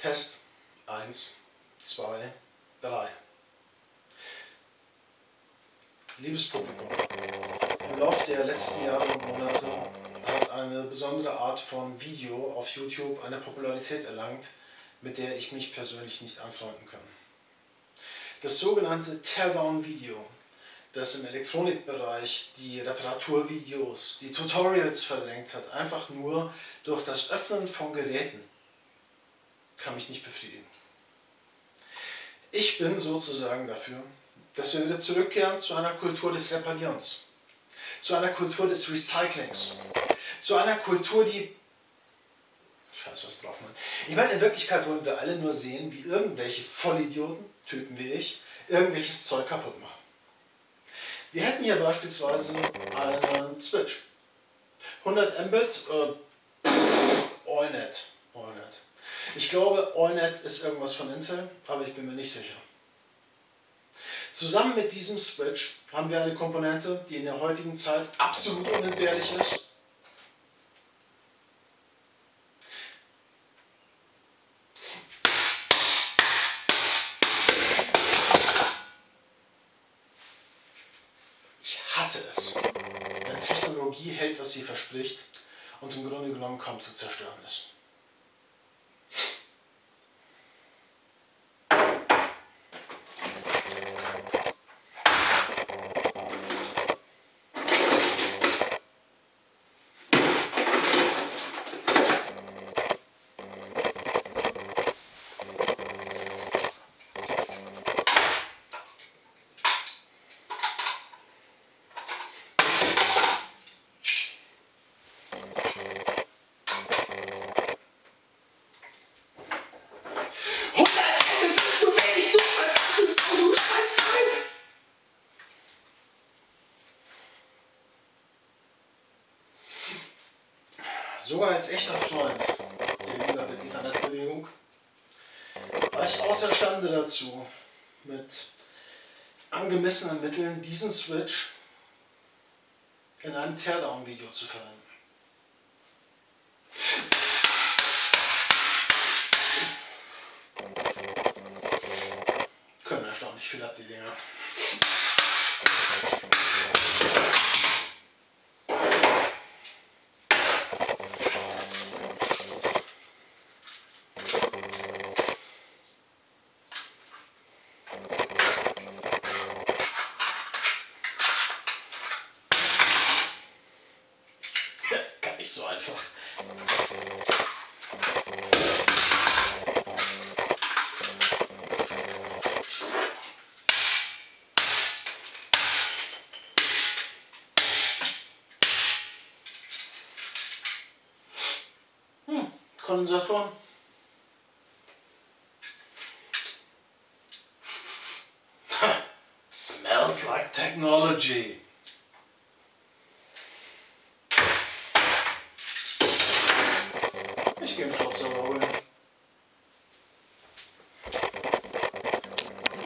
Test 1, 2, 3. Liebes Publikum, im Laufe der letzten Jahre und Monate hat eine besondere Art von Video auf YouTube eine Popularität erlangt, mit der ich mich persönlich nicht anfreunden kann. Das sogenannte Teardown-Video, das im Elektronikbereich die Reparaturvideos, die Tutorials verdrängt hat, einfach nur durch das Öffnen von Geräten kann mich nicht befriedigen. Ich bin sozusagen dafür, dass wir wieder zurückkehren zu einer Kultur des Reparierens, zu einer Kultur des Recyclings, zu einer Kultur, die... Scheiß was drauf, Mann. Ich meine, in Wirklichkeit wollen wir alle nur sehen, wie irgendwelche Vollidioten, Typen wie ich, irgendwelches Zeug kaputt machen. Wir hätten hier beispielsweise einen Switch. 100 Mbit, äh, Allnet. Allnet. Ich glaube, Allnet ist irgendwas von Intel, aber ich bin mir nicht sicher. Zusammen mit diesem Switch haben wir eine Komponente, die in der heutigen Zeit absolut unentbehrlich ist. Ich hasse es, wenn Technologie hält, was sie verspricht und im Grunde genommen kaum zu zerstören ist. Sogar als echter Freund der Internetbewegung war ich außerstande dazu, mit angemessenen Mitteln diesen Switch in einem Teardown-Video zu verwenden. Können erstaunlich viel ab, die Dinger. so hmm, Collins Smells like technology. Häschchenschubser holen.